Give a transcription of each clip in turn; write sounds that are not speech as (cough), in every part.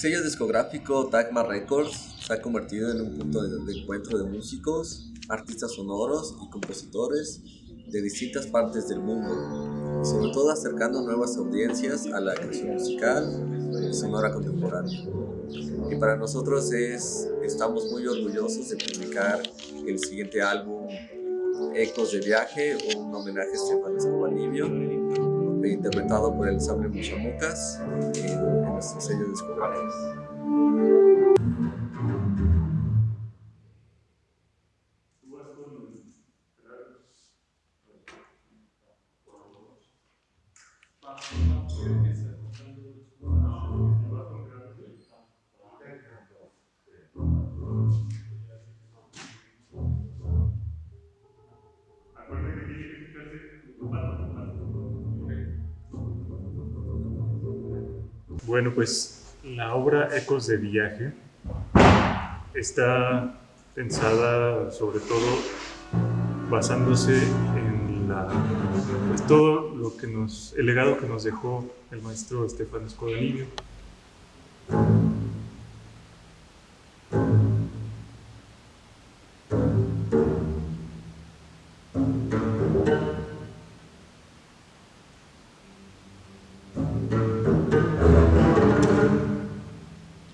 El sello discográfico Dagmar Records se ha convertido en un punto de, encuentro de músicos, artistas sonoros y compositores de distintas partes del mundo, sobre todo acercando nuevas audiencias a la creación musical sonora contemporánea. Y para nosotros es, estamos muy orgullosos de publicar el siguiente álbum, Ecos de Viaje, un homenaje a Stefan Escobanibio, interpretado por el ensamble Muchamucas en, en nuestro sello discográfico. Bueno, pues la obra Ecos de Viaje está pensada sobre todo basándose en la, pues todo lo que nos, el legado que nos dejó el maestro Estefano Escodanillo.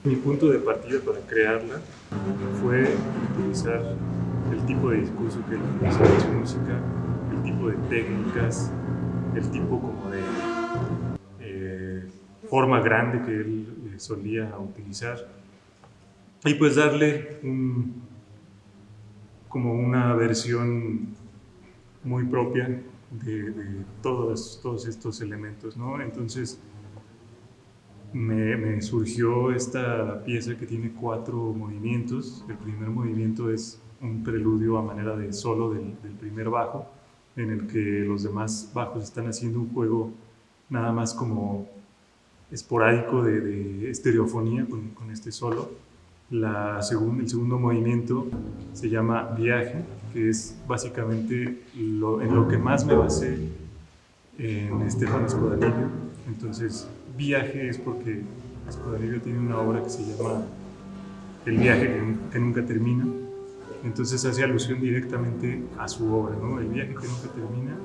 Mi punto de partida para crearla fue utilizar el tipo de discurso que él utilizaba en su música, el tipo de técnicas, el tipo como de eh, forma grande que él eh, solía utilizar y pues darle un, como una versión muy propia de, de todos, todos estos elementos, ¿no? Entonces, me, surgió esta pieza que tiene cuatro movimientos. El primer movimiento es un preludio a manera de solo del, primer bajo, en el que los demás bajos están haciendo un juego nada más como esporádico de, estereofonía con, con, este solo. La el segundo movimiento se llama Viaje, que es básicamente lo, en lo que más me basé en Estefano Escodanillo. Entonces, viaje es porque Escuadrillo tiene una obra que se llama El viaje que, nunca termina. Entonces hace alusión directamente a su obra, ¿no? El viaje que nunca termina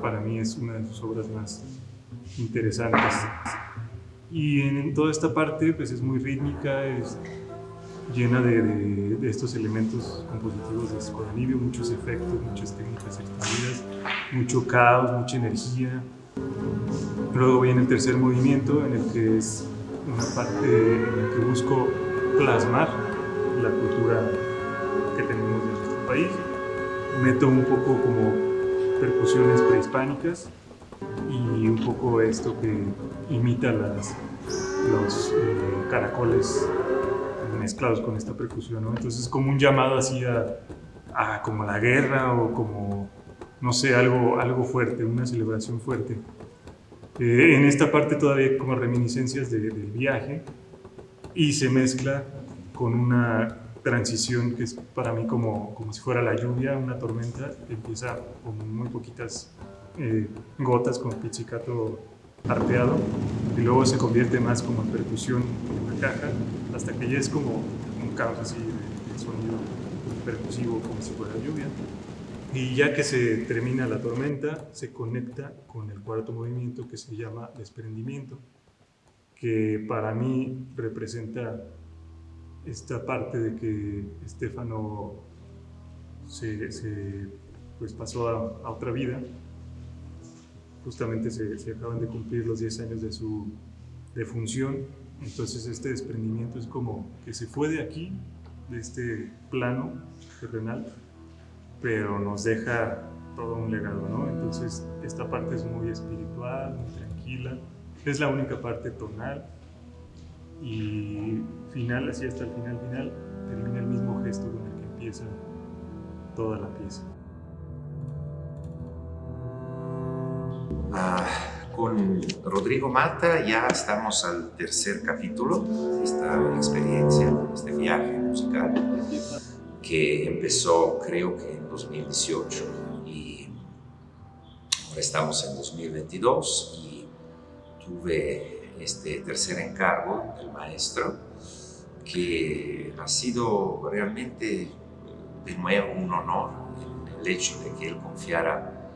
para mí es una de sus obras más interesantes. Y en, toda esta parte pues es muy rítmica, es llena de, estos elementos compositivos de Escuadrillo, muchos efectos, muchas técnicas extendidas, mucho caos, mucha energía, Luego viene el tercer movimiento en el que es una parte en la que busco plasmar la cultura que tenemos en nuestro país. Meto un poco como percusiones prehispánicas y un poco esto que imita las, los eh, caracoles mezclados con esta percusión. ¿no? Entonces como un llamado así a, a, como la guerra o como, no sé, algo, algo fuerte, una celebración fuerte. Eh, en esta parte todavía como reminiscencias del viaje y se mezcla con una transición que es para mí como, como si fuera la lluvia, una tormenta, empieza con muy poquitas eh, gotas con pizzicato arpeado y luego se convierte más como en percusión en la caja hasta que ya es como un caos así de sonido percusivo como si fuera lluvia. Y ya que se termina la tormenta, se conecta con el cuarto movimiento que se llama desprendimiento, que para mí representa esta parte de que Estefano se, pues pasó a, otra vida. Justamente se, se, acaban de cumplir los 10 años de su defunción, entonces este desprendimiento es como que se fue de aquí, de este plano terrenal, pero nos deja todo un legado, ¿no? Entonces, esta parte es muy espiritual, muy tranquila, es la única parte tonal y final, así hasta el final final, termina el mismo gesto con el que empieza toda la pieza. Ah, con Rodrigo Mata ya estamos al tercer capítulo de esta experiencia, este viaje musical que empezó creo que 2018 y ahora estamos en 2022 y tuve este tercer encargo del maestro, que ha sido realmente de nuevo un honor el hecho de que él confiara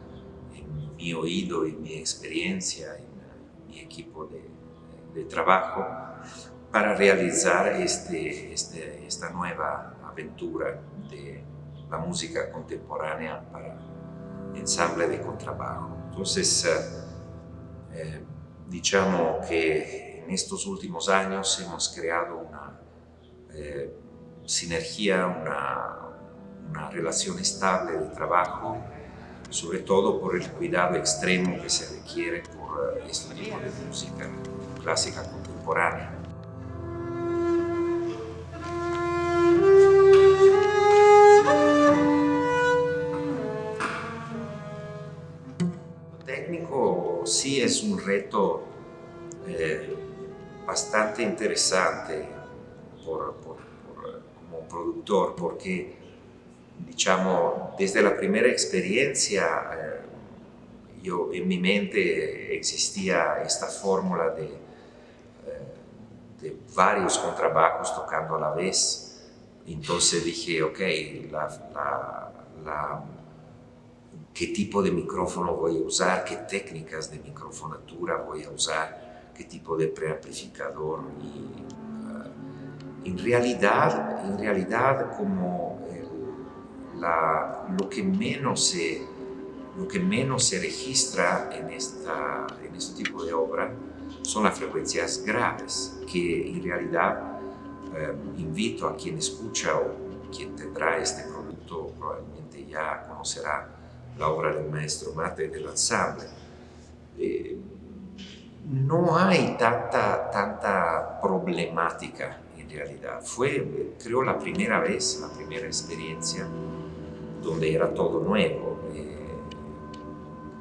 en mi oído y mi experiencia, en mi equipo de, de trabajo, para realizar este, este, esta nueva aventura de la música contemporánea para ensamble de contrabajo. Entonces, eh, eh, diciamo que en estos últimos años hemos creado una eh, sinergia, una, una relación estable de trabajo, sobre todo por el cuidado extremo que se requiere por este tipo de música clásica contemporánea. Sí es un reto eh, bastante interesante por, como productor porque diciamo desde la primera experiencia eh, yo en mi mente existía esta fórmula de, eh, de varios contrabajos tocando a la vez. Entonces dije ok la qué tipo de micrófono voy a usar, qué técnicas de microfonatura voy a usar, qué tipo de preamplificador. Y, uh, en, realidad, en realidad, como el, la, lo, que menos se, lo que menos se registra en, esta, en este tipo de obra son las frecuencias graves, que en realidad um, invito a quien escucha o quien tendrá este producto probablemente ya conocerá la obra del maestro Mate del ensamble. Eh, no hay tanta, tanta problemática en realidad. Fue, creo, la primera vez, la primera experiencia donde era todo nuevo. Eh,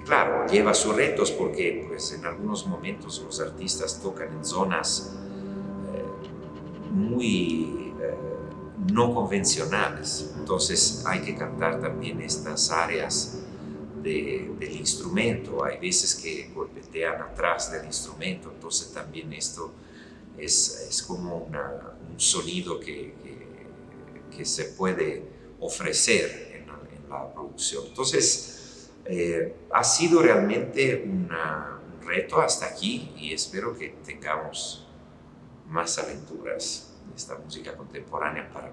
claro, lleva sus retos porque pues, en algunos momentos los artistas tocan en zonas eh, muy no convencionales. Entonces hay que cantar también estas áreas del instrumento. Hay veces que golpetean atrás del instrumento, entonces también esto es, es como un sonido que, que, se puede ofrecer en, la producción. Entonces, eh, ha sido realmente un reto hasta aquí y espero que tengamos más aventuras esta música contemporánea para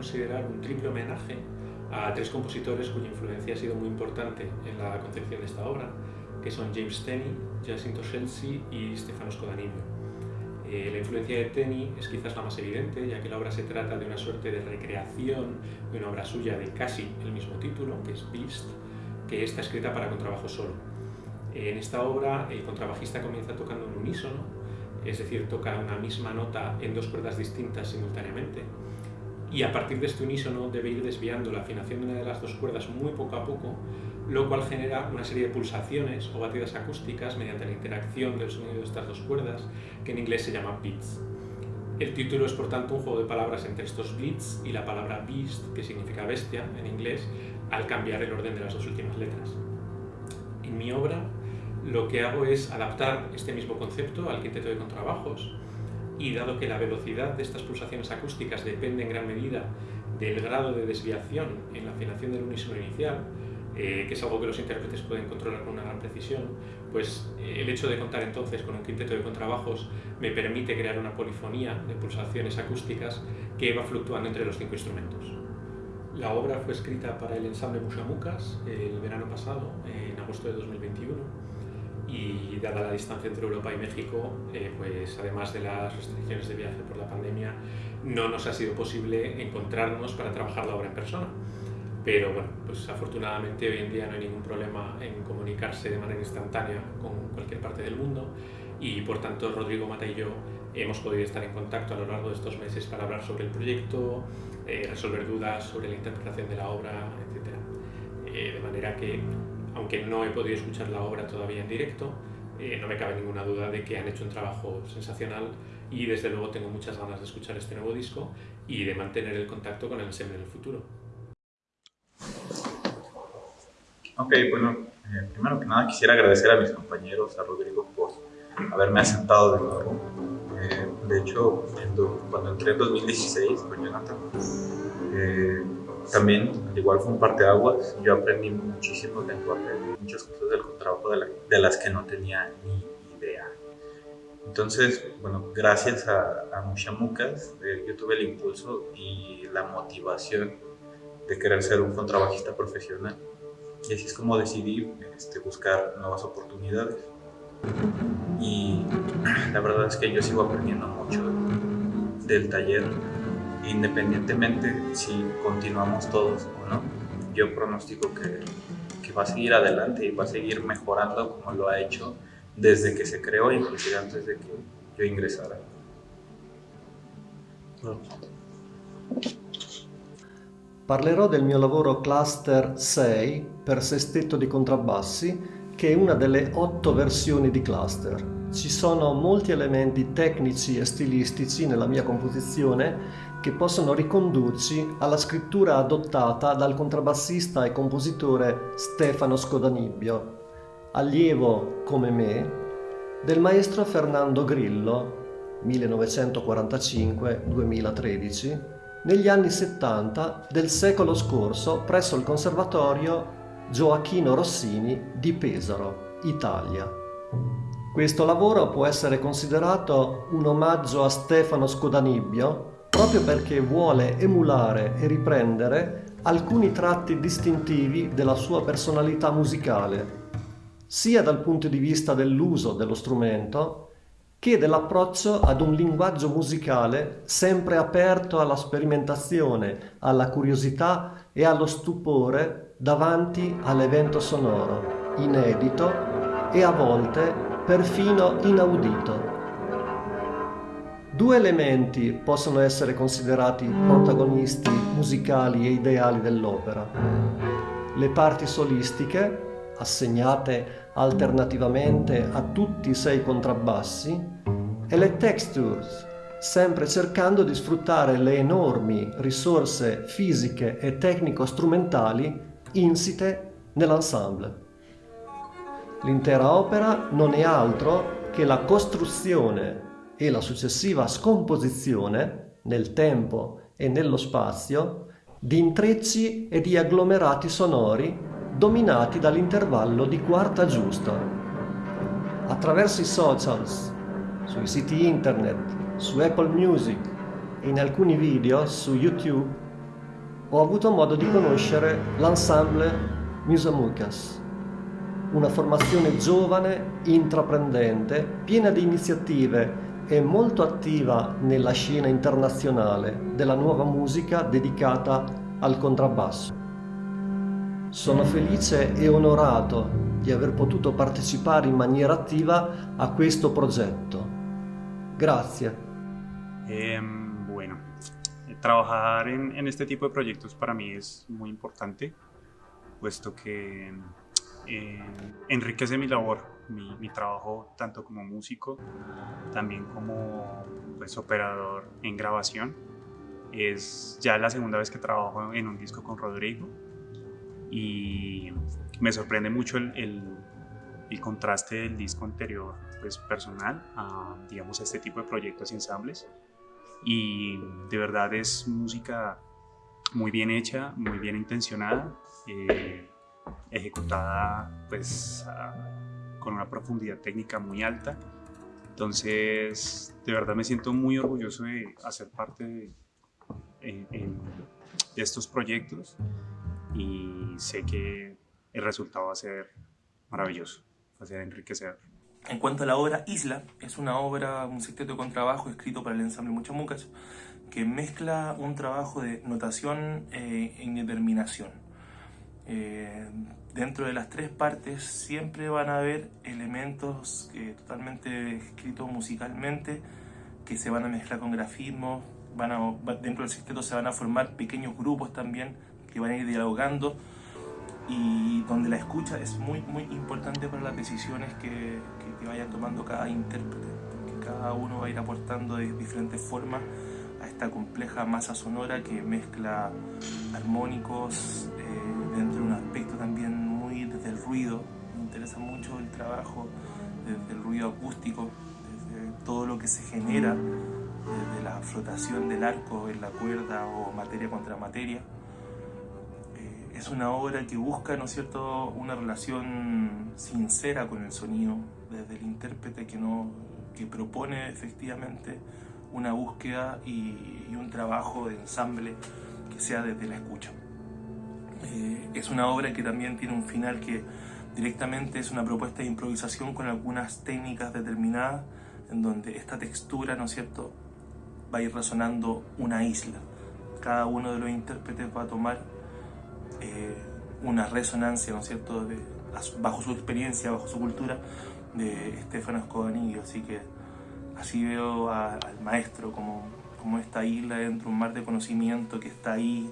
considerar un triple homenaje a tres compositores cuya influencia ha sido muy importante en la concepción de esta obra, que son James Tenney, Jacinto Scelsi y Stefano Scodanibio. Eh, la influencia de Tenney es quizás la más evidente, ya que la obra se trata de una suerte de recreación de una obra suya de casi el mismo título, que es Beast, que está escrita para contrabajo solo. En esta obra el contrabajista comienza tocando en unísono, es decir, toca una misma nota en dos cuerdas distintas simultáneamente, y a partir de este unísono debe ir desviando la afinación de una de las dos cuerdas muy poco a poco, lo cual genera una serie de pulsaciones o batidas acústicas mediante la interacción del sonido de estas dos cuerdas, que en inglés se llama beats. El título es por tanto un juego de palabras entre estos beats y la palabra beast, que significa bestia en inglés, al cambiar el orden de las dos últimas letras. En mi obra lo que hago es adaptar este mismo concepto al quinteto de contrabajos, y dado que la velocidad de estas pulsaciones acústicas depende en gran medida del grado de desviación en la afinación del unísono inicial, eh, que es algo que los intérpretes pueden controlar con una gran precisión, pues eh, el hecho de contar entonces con un quinteto de contrabajos me permite crear una polifonía de pulsaciones acústicas que va fluctuando entre los cinco instrumentos. La obra fue escrita para el ensamble Mushamukas el verano pasado, en agosto de 2021, y dada la distancia entre Europa y México, eh, pues además de las restricciones de viaje por la pandemia, no nos ha sido posible encontrarnos para trabajar la obra en persona. Pero bueno, pues afortunadamente hoy en día no hay ningún problema en comunicarse de manera instantánea con cualquier parte del mundo y por tanto Rodrigo Mata y yo hemos podido estar en contacto a lo largo de estos meses para hablar sobre el proyecto, eh, resolver dudas sobre la interpretación de la obra, etc. Eh, de manera que, aunque no he podido escuchar la obra todavía en directo, eh, no me cabe ninguna duda de que han hecho un trabajo sensacional y desde luego tengo muchas ganas de escuchar este nuevo disco y de mantener el contacto con el ensemble en el futuro. Ok, bueno, primero que nada quisiera agradecer a mis compañeros, a Rodrigo por haberme aceptado de nuevo. Eh, de hecho, cuando entré en 2016 con Jonathan, eh, también, al igual fue un parteaguas, yo aprendí muchísimo lenguaje, muchas cosas del contrabajo de, las que no tenía ni idea. Entonces, bueno, gracias a, a Mushamucas, eh, yo tuve el impulso y la motivación de querer ser un contrabajista profesional. Y así es como decidí este, buscar nuevas oportunidades y la verdad es que yo sigo aprendiendo mucho del taller, independientemente si continuamos todos o no. Yo pronostico que, que va a seguir adelante y va a seguir mejorando como lo ha hecho desde que se creó, inclusive antes de que yo ingresara. Parlerò del mio lavoro Cluster 6 per sestetto di contrabbassi che è una delle otto versioni di cluster. Ci sono molti elementi tecnici e stilistici nella mia composizione che possono ricondurci alla scrittura adottata dal contrabbassista e compositore Stefano Scodanibbio, allievo come me del maestro Fernando Grillo 1945-2013 negli anni 70 del secolo scorso presso il Conservatorio Gioacchino Rossini di Pesaro, Italia. Questo lavoro può essere considerato un omaggio a Stefano Scodanibbio proprio perché vuole emulare e riprendere alcuni tratti distintivi della sua personalità musicale, sia dal punto di vista dell'uso dello strumento che dell'approccio ad un linguaggio musicale sempre aperto alla sperimentazione, alla curiosità e allo stupore davanti all'evento sonoro, inedito e a volte perfino inaudito. Due elementi possono essere considerati protagonisti musicali e ideali dell'opera. Le parti solistiche, assegnate alternativamente a tutti i sei contrabbassi, e le textures, sempre cercando di sfruttare le enormi risorse fisiche e tecnico-strumentali insite nell'ensemble. L'intera opera non è altro che la costruzione e la successiva scomposizione nel tempo e nello spazio di intrecci e di agglomerati sonori dominati dall'intervallo di quarta giusta. Attraverso i socials, sui siti internet, su Apple Music e in alcuni video su YouTube ho avuto modo di conoscere l'ensemble Musamucas, una formazione giovane, intraprendente, piena di iniziative e molto attiva nella scena internazionale della nuova musica dedicata al contrabbasso. Sono felice e onorato di aver potuto partecipare in maniera attiva a questo progetto. Grazie. Um trabajar en, este tipo de proyectos para mí es muy importante, puesto que eh, enriquece mi labor, mi, trabajo tanto como músico, también como pues, operador en grabación. Es ya la segunda vez que trabajo en un disco con Rodrigo y me sorprende mucho el, el, contraste del disco anterior pues, personal a digamos, este tipo de proyectos y ensambles y de verdad es música muy bien hecha, muy bien intencionada, eh, ejecutada pues con una profundidad técnica muy alta. Entonces, de verdad me siento muy orgulloso de hacer parte de, estos proyectos y sé que el resultado va a ser maravilloso. hacer enriquecer. En cuanto a la obra Isla, es una obra, un sexteto con trabajo escrito para el ensamble Muchamucas, que mezcla un trabajo de notación e indeterminación. Eh, dentro de las tres partes siempre van a haber elementos totalmente escritos musicalmente que se van a mezclar con grafismos, van a, dentro del sexteto se van a formar pequeños grupos también que van a ir dialogando y donde la escucha es muy, muy importante para las decisiones que, que, que vayan tomando cada intérprete, porque cada uno va a ir aportando de diferentes formas a esta compleja masa sonora que mezcla armónicos eh, ruido. Me interesa mucho el trabajo desde el ruido acústico, desde todo lo que se genera, desde la flotación del arco en la cuerda o materia contra materia es una obra que busca, ¿no es cierto?, una relación sincera con el sonido, desde el intérprete que, no, que propone efectivamente una búsqueda y, un trabajo de ensamble que sea desde la escucha. Eh, es una obra que también tiene un final que directamente es una propuesta de improvisación con algunas técnicas determinadas en donde esta textura, ¿no es cierto?, va a ir resonando una isla. Cada uno de los intérpretes va a tomar eh, una resonancia, ¿no es cierto?, de, bajo su experiencia, bajo su cultura, de Estefano Escodanillo. Así que así veo al maestro como, como esta isla dentro de un mar de conocimiento que está ahí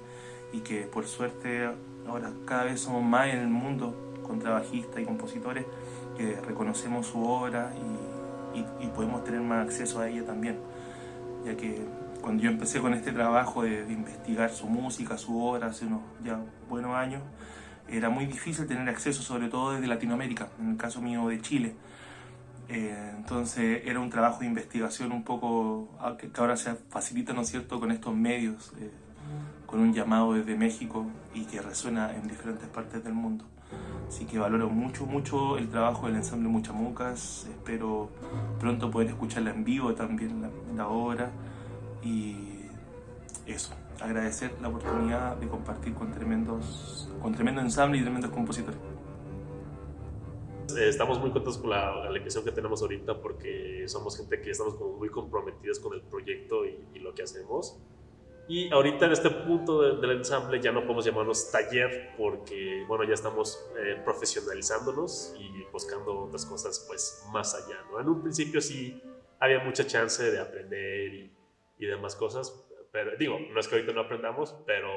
y que por suerte ahora cada vez somos más en el mundo contrabajistas y compositores que reconocemos su obra y, y, y podemos tener más acceso a ella también, ya que cuando yo empecé con este trabajo de, investigar su música, su obra, hace unos ya buenos años, era muy difícil tener acceso, sobre todo desde Latinoamérica, en el caso mío de Chile. Eh, entonces era un trabajo de investigación un poco que ahora se facilita, ¿no es cierto?, con estos medios, eh, con un llamado desde México y que resuena en diferentes partes del mundo. Así que valoro mucho, mucho el trabajo del ensamble Muchamucas. Espero pronto poder escucharla en vivo también, la, la obra y eso, agradecer la oportunidad de compartir con tremendos, con tremendo ensamble y tremendos compositores. Eh, estamos muy contentos con la, la elección que tenemos ahorita porque somos gente que estamos como muy comprometidos con el proyecto y, y lo que hacemos. Y ahorita en este punto de, del ensamble ya no podemos llamarnos taller porque, bueno, ya estamos eh, profesionalizándonos y buscando otras cosas pues más allá, ¿no? En un principio sí había mucha chance de aprender y, y demás cosas. Pero digo, no es que ahorita no aprendamos, pero,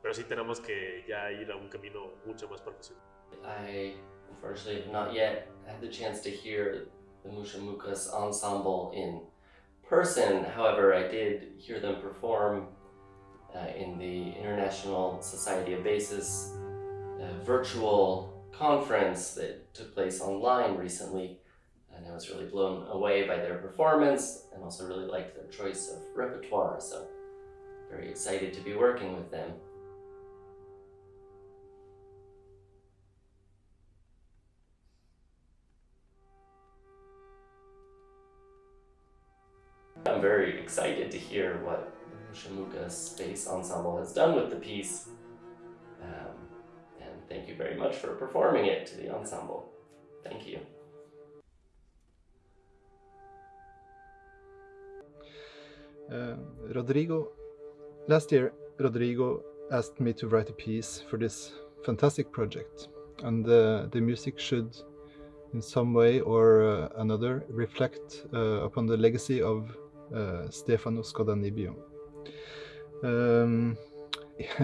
pero sí tenemos que ya ir a un camino mucho más profesional. I unfortunately not yet had the chance to hear the Musha Mukas ensemble in person. However, I did hear them perform uh, in the International Society of Bases uh, virtual conference that took place online recently and I was really blown away by their performance and also really liked their choice of repertoire, so very excited to be working with them. Very excited to hear what Shamuka Space Ensemble has done with the piece. Um, and thank you very much for performing it to the ensemble. Thank you. Uh, Rodrigo, last year Rodrigo asked me to write a piece for this fantastic project and uh, the music should in some way or uh, another reflect uh, upon the legacy of Stefano Scodanibio. Um,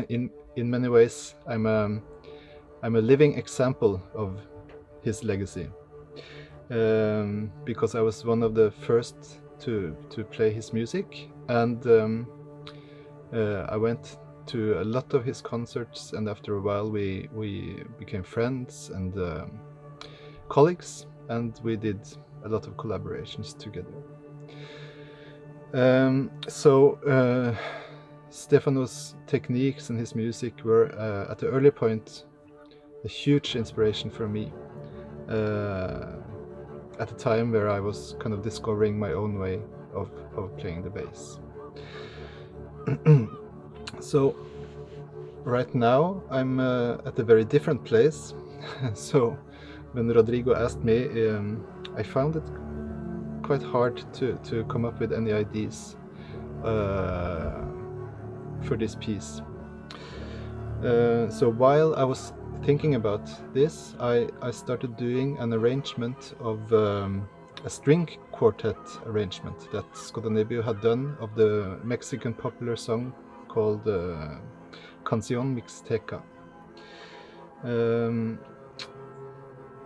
in, in many ways I'm a, I'm a living example of his legacy um, because I was one of the first to, to play his music and um, uh, I went to a lot of his concerts and after a while we, we became friends and um, colleagues and we did a lot of collaborations together. Um, so uh, Stefano's techniques and his music were uh, at the early point a huge inspiration for me uh, at a time where I was kind of discovering my own way of, of playing the bass. (clears throat) so right now I'm uh, at a very different place (laughs) so when Rodrigo asked me, um, I found it quite hard to, to come up with any ideas uh, for this piece. Uh, so while I was thinking about this, I, I started doing an arrangement of um, a string quartet arrangement that Scodanebio had done of the Mexican popular song called uh, Canción Mixteca. Um,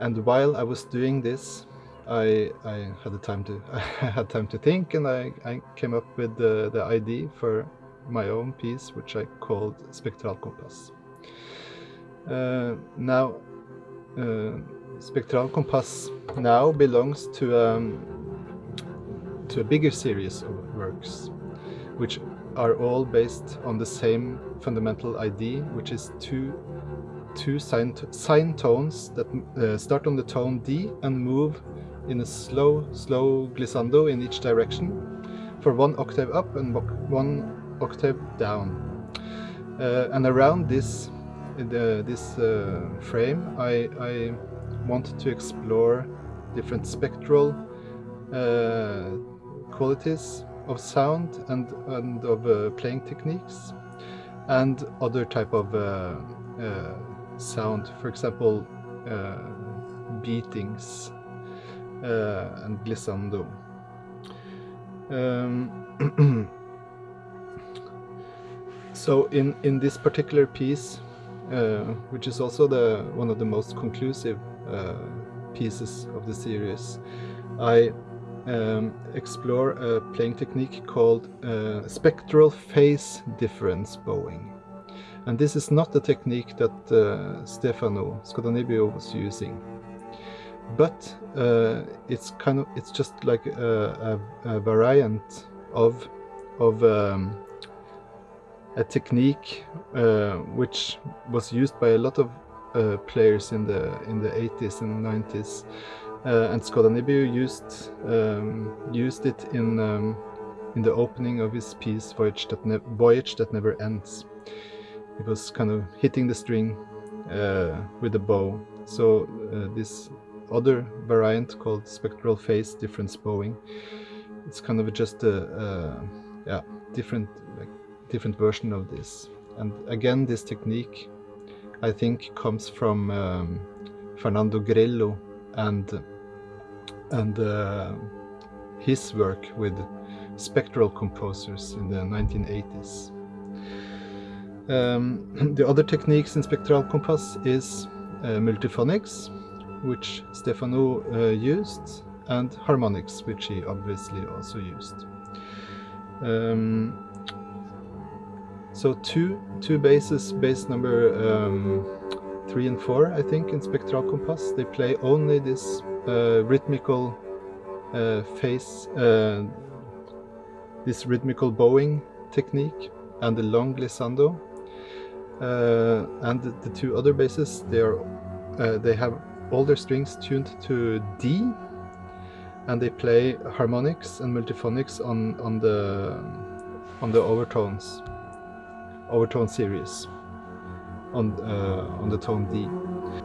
and while I was doing this, I, I had the time to (laughs) I had time to think, and I, I came up with the, the idea for my own piece, which I called Spectral Compass. Uh, now, uh, Spectral Compass now belongs to um, to a bigger series of works, which are all based on the same fundamental idea, which is two two sine, sine tones that uh, start on the tone D and move in a slow, slow glissando in each direction for one octave up and one octave down. Uh, and around this the, this uh, frame, I, I wanted to explore different spectral uh, qualities of sound and, and of uh, playing techniques and other type of uh, uh, sound, for example, beatings and glissando. Um, (clears throat) so in, in this particular piece, uh, which is also the one of the most conclusive uh, pieces of the series, I um, explore a playing technique called uh, spectral phase difference bowing. And this is not the technique that uh, Stefano Scodanebio was using. But uh, it's kind of it's just like a, a, a variant of of um, a technique uh, which was used by a lot of uh, players in the in the 80s and 90s uh, and Scodanebio used um, used it in um, in the opening of his piece Voyage that, ne Voyage that Never Ends. He was kind of hitting the string uh, with a bow. So uh, this other variant called spectral phase difference bowing, it's kind of just a, a yeah different like, different version of this. And again, this technique I think comes from um, Fernando Grello and and uh, his work with spectral composers in the 1980s. Um, (clears throat) the other techniques in spectral compass is uh, multiphonics, which Stefano uh, used, and harmonics, which he obviously also used. Um, so two two basses, bass number um, three and four, I think, in spectral compass. They play only this uh, rhythmical uh, phase, uh, this rhythmical bowing technique, and the long glissando. Uh, and the, the, two other bases, they are uh, they have all their strings tuned to D, and they play harmonics and multiphonics on on the on the overtones overtone series on uh, on the tone D.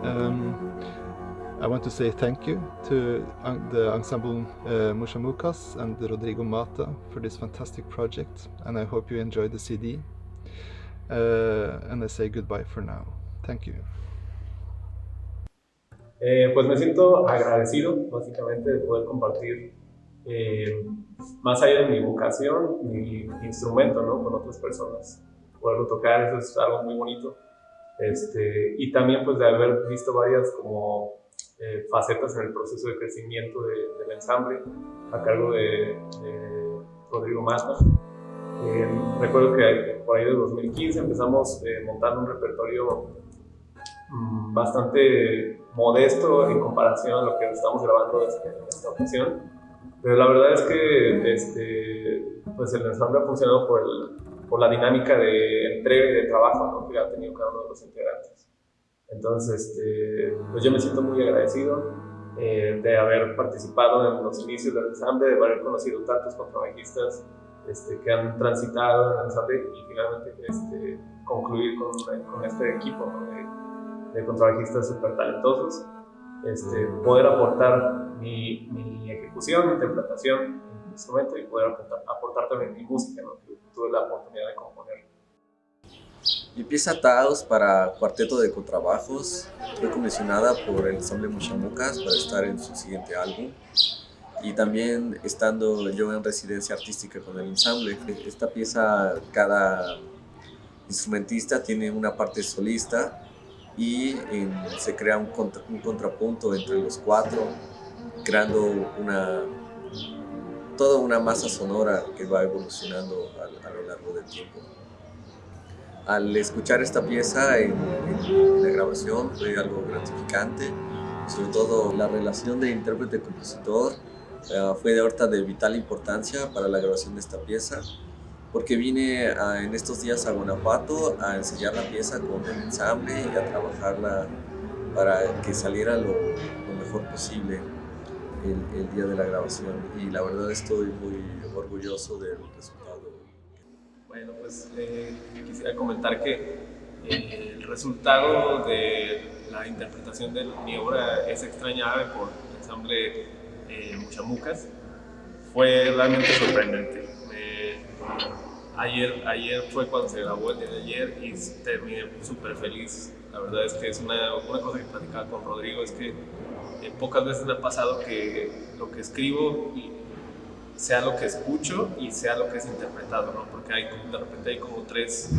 Um, I want to say thank you to the ensemble uh, Mushamukas and Rodrigo Mata for this fantastic project and I hope you enjoy the CD. Uh, and I say goodbye for now. Thank you. Eh, pues me siento agradecido básicamente de poder compartir eh, más allá de mi vocación, mi instrumento ¿no? con otras personas. Poderlo tocar, eso es algo muy bonito. Este, y también pues de haber visto varias como eh, facetas en el proceso de crecimiento del ensamble a cargo de, Rodrigo Mata. Eh, recuerdo que por ahí de 2015 empezamos eh, montando un repertorio mm, bastante modesto en comparación a lo que estamos grabando este, en esta ocasión. Pero la verdad es que este, pues el ensamble ha funcionado por, el, por la dinámica de entrega y de trabajo que ha tenido cada uno de los integrantes. Entonces, este, pues yo me siento muy agradecido eh, de haber participado en los inicios del ensamble, de haber conocido tantos contrabajistas este, que han transitado en el ensamble y finalmente este, concluir con, con, este equipo de, de, contrabajistas súper talentosos. este, poder aportar mi, mi ejecución, mi interpretación mi instrumento y poder aportar, aportar también mi música, ¿no? que tuve la oportunidad de componer. Mi pieza Taos para cuarteto de contrabajos fue comisionada por el ensamble Muchamucas para estar en su siguiente álbum y también estando yo en residencia artística con el ensamble. Esta pieza, cada instrumentista tiene una parte solista y se crea un, un, contrapunto entre los cuatro, creando una, toda una masa sonora que va evolucionando a, a lo largo del tiempo. Al escuchar esta pieza en, en la grabación fue algo gratificante, sobre todo la relación de intérprete-compositor eh, fue de ahorita de vital importancia para la grabación de esta pieza porque vine en estos días a Guanajuato a enseñar la pieza con el ensamble y a trabajarla para que saliera lo, mejor posible el, el, día de la grabación y la verdad estoy muy orgulloso del resultado. Bueno, pues eh, quisiera comentar que eh, el resultado de la interpretación de mi obra es extrañable por el ensamble eh, Muchamucas, fue realmente sorprendente. Ayer, ayer fue cuando se grabó el día de ayer y terminé súper feliz. La verdad es que es una, una cosa que platicaba con Rodrigo, es que eh, pocas veces me ha pasado que lo que escribo sea lo que escucho y sea lo que es interpretado, ¿no? porque hay, de repente hay como tres,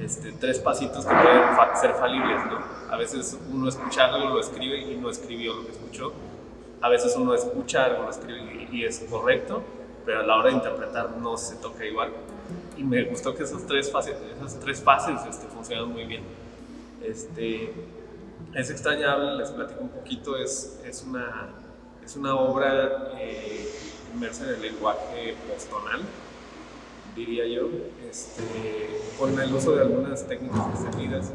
este, tres pasitos que pueden ser falibles. ¿no? A veces uno escucha algo, lo escribe y no escribió lo que escuchó a veces uno escucha algo, lo escribe y, es correcto, pero a la hora de interpretar no se toca igual. Y me gustó que esas tres fases, esas tres fases este, funcionan muy bien. Este, es extrañable, les platico un poquito, es, es, una, es una obra eh, inmersa en el lenguaje postonal, diría yo, este, con el uso de algunas técnicas extendidas.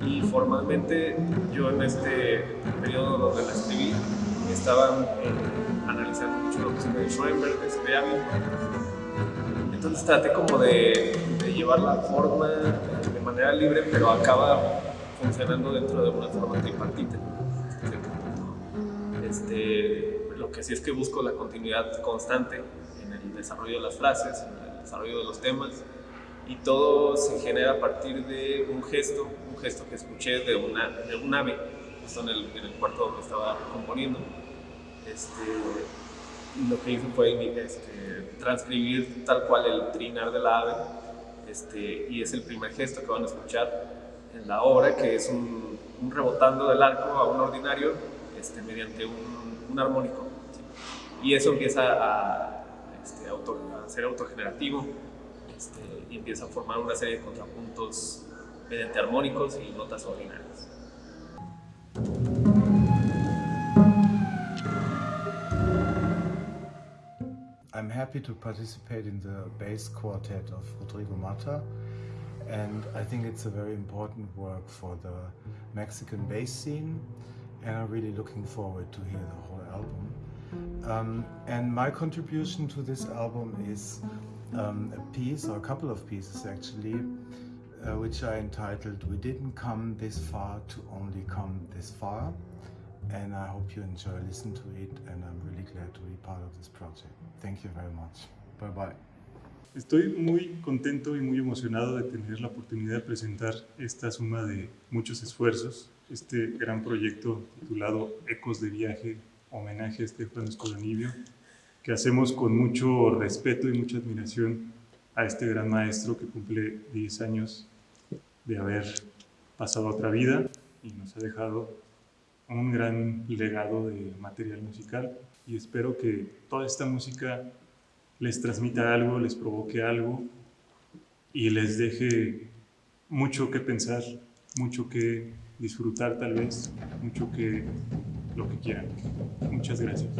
Y formalmente yo en este periodo donde la escribí, estaban eh, analizando mucho lo que de Schoenberg, de Scriabin. Entonces traté como de, de, llevar la forma de manera libre, pero acaba funcionando dentro de una forma tripartita. Este, lo que sí es que busco la continuidad constante en el desarrollo de las frases, en el desarrollo de los temas, y todo se genera a partir de un gesto, un gesto que escuché de, una, de un ave, justo en el, en el cuarto donde estaba componiendo este, lo que hice fue este, transcribir tal cual el trinar de la ave, este, y es el primer gesto que van a escuchar en la obra, que es un, rebotando del arco a un ordinario este, mediante un, armónico. Y eso empieza a, este, a ser autogenerativo este, y empieza a formar una serie de contrapuntos mediante armónicos y notas ordinarias. Happy to participate in the bass quartet of Rodrigo Mata and I think it's a very important work for the Mexican bass scene and I'm really looking forward to hear the whole album. Um, and my contribution to this album is um, a piece, or a couple of pieces actually, uh, which I entitled We Didn't Come This Far to Only Come This Far and I hope you enjoy listen to it and I'm really glad to be part of this project. Thank you very much. Bye bye. Estoy muy contento y muy emocionado de tener la oportunidad de presentar esta suma de muchos esfuerzos, este gran proyecto titulado Ecos de Viaje, homenaje a Estefano Escodanibio, que hacemos con mucho respeto y mucha admiración a este gran maestro que cumple 10 años de haber pasado otra vida y nos ha dejado un gran legado de material musical y espero que toda esta música les transmita algo, les provoque algo y les deje mucho que pensar, mucho que disfrutar tal vez, mucho que lo que quieran. Muchas gracias.